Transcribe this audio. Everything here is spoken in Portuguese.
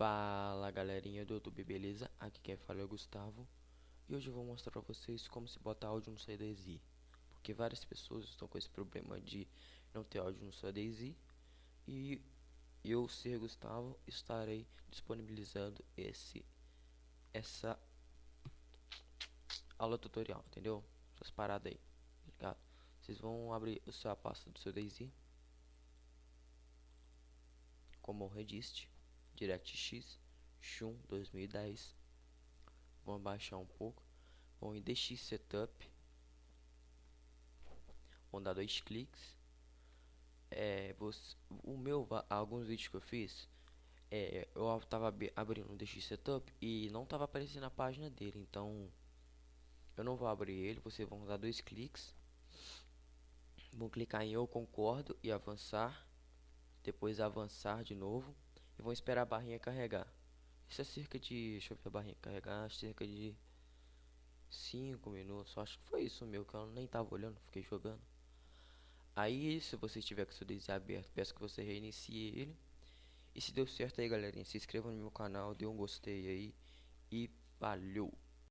Fala galerinha do YouTube, beleza? Aqui quem fala é o Gustavo E hoje eu vou mostrar pra vocês como se bota áudio no CDZ Porque várias pessoas estão com esse problema de não ter áudio no CDZ E eu, ser Gustavo, estarei disponibilizando esse Essa aula tutorial, entendeu? Essas paradas aí, tá ligado? Vocês vão abrir a sua pasta do seu DayZ como Redist DirectX Shun 2010 vamos baixar um pouco. Vamos em DX Setup. Vamos dar dois cliques. É, você, o meu alguns vídeos que eu fiz é, eu estava abrindo o DX Setup e não estava aparecendo a página dele. Então eu não vou abrir ele vocês vão dar dois cliques. Vão clicar em eu concordo e avançar. Depois avançar de novo e vão esperar a barrinha carregar. Isso é cerca de, deixa eu ver a barrinha carregar, cerca de 5 minutos, acho que foi isso meu, que eu nem tava olhando, fiquei jogando. Aí, se você estiver com o seu desenho aberto, peço que você reinicie ele. E se deu certo aí, galerinha, se inscreva no meu canal, dê um gostei aí e valeu!